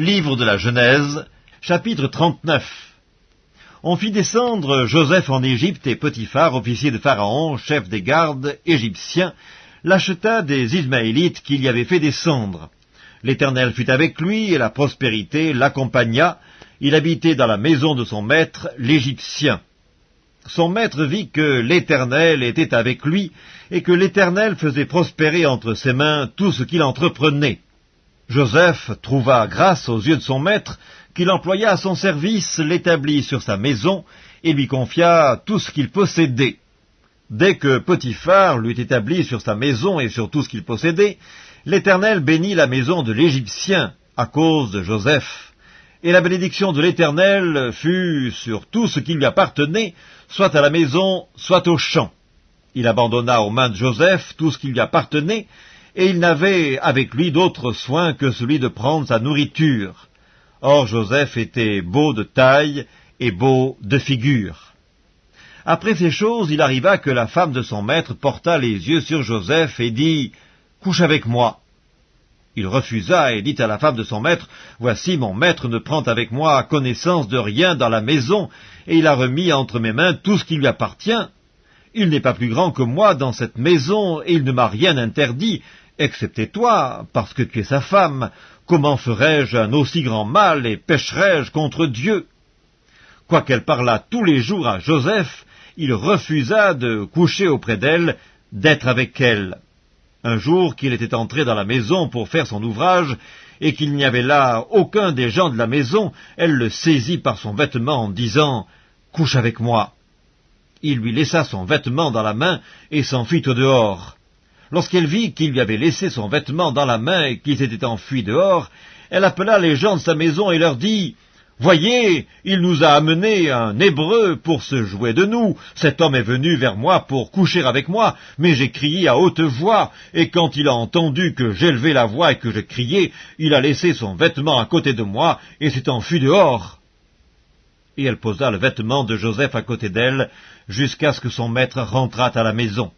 Livre de la Genèse, chapitre 39 On fit descendre Joseph en Égypte et Potiphar, officier de Pharaon, chef des gardes égyptiens, l'acheta des Ismaélites qu'il y avait fait descendre. L'Éternel fut avec lui, et la prospérité l'accompagna. Il habitait dans la maison de son maître, l'Égyptien. Son maître vit que l'Éternel était avec lui, et que l'Éternel faisait prospérer entre ses mains tout ce qu'il entreprenait. Joseph trouva grâce aux yeux de son maître, qu'il employa à son service, l'établit sur sa maison, et lui confia tout ce qu'il possédait. Dès que Potiphar l'eut établi sur sa maison et sur tout ce qu'il possédait, l'Éternel bénit la maison de l'Égyptien à cause de Joseph. Et la bénédiction de l'Éternel fut sur tout ce qui lui appartenait, soit à la maison, soit au champ. Il abandonna aux mains de Joseph tout ce qui lui appartenait, et il n'avait avec lui d'autre soin que celui de prendre sa nourriture. Or Joseph était beau de taille et beau de figure. Après ces choses, il arriva que la femme de son maître porta les yeux sur Joseph et dit « Couche avec moi ». Il refusa et dit à la femme de son maître, Voici mon maître ne prend avec moi connaissance de rien dans la maison, et il a remis entre mes mains tout ce qui lui appartient. Il n'est pas plus grand que moi dans cette maison, et il ne m'a rien interdit, excepté toi, parce que tu es sa femme. Comment ferais-je un aussi grand mal, et pécherais-je contre Dieu? Quoiqu'elle parlât tous les jours à Joseph, il refusa de coucher auprès d'elle, d'être avec elle. Un jour qu'il était entré dans la maison pour faire son ouvrage, et qu'il n'y avait là aucun des gens de la maison, elle le saisit par son vêtement en disant « Couche avec moi ». Il lui laissa son vêtement dans la main et s'enfuit au dehors. Lorsqu'elle vit qu'il lui avait laissé son vêtement dans la main et qu'il s'était enfui dehors, elle appela les gens de sa maison et leur dit Voyez, il nous a amené un Hébreu pour se jouer de nous. Cet homme est venu vers moi pour coucher avec moi, mais j'ai crié à haute voix, et quand il a entendu que j'élevais la voix et que je criais, il a laissé son vêtement à côté de moi et s'est enfui dehors. Et elle posa le vêtement de Joseph à côté d'elle, jusqu'à ce que son maître rentrât à la maison.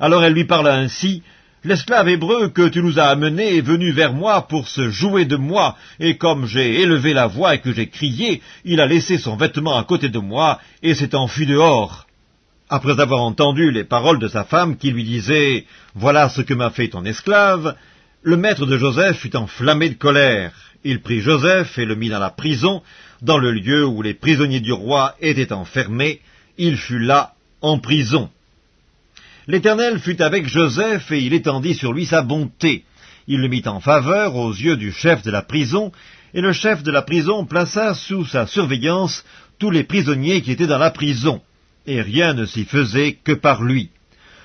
Alors elle lui parla ainsi, L'esclave hébreu que tu nous as amené est venu vers moi pour se jouer de moi, et comme j'ai élevé la voix et que j'ai crié, il a laissé son vêtement à côté de moi et s'est enfui dehors. Après avoir entendu les paroles de sa femme qui lui disait « Voilà ce que m'a fait ton esclave », le maître de Joseph fut enflammé de colère. Il prit Joseph et le mit dans la prison, dans le lieu où les prisonniers du roi étaient enfermés. Il fut là, en prison. L'Éternel fut avec Joseph, et il étendit sur lui sa bonté. Il le mit en faveur aux yeux du chef de la prison, et le chef de la prison plaça sous sa surveillance tous les prisonniers qui étaient dans la prison, et rien ne s'y faisait que par lui.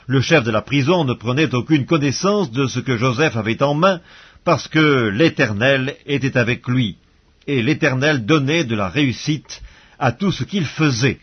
Le chef de la prison ne prenait aucune connaissance de ce que Joseph avait en main, parce que l'Éternel était avec lui, et l'Éternel donnait de la réussite à tout ce qu'il faisait.